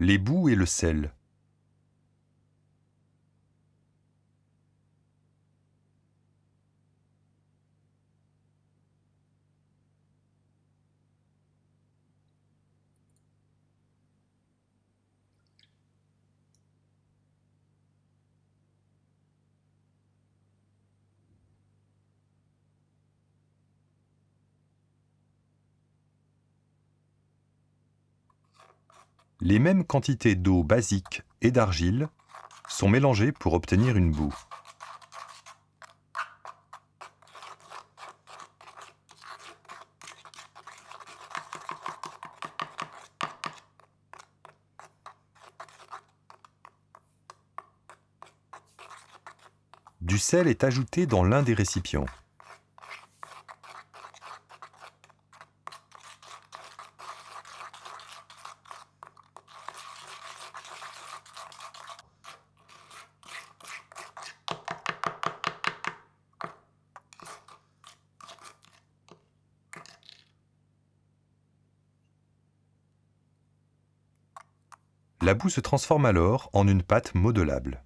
Les boues et le sel. Les mêmes quantités d'eau basique et d'argile sont mélangées pour obtenir une boue. Du sel est ajouté dans l'un des récipients. La boue se transforme alors en une pâte modelable.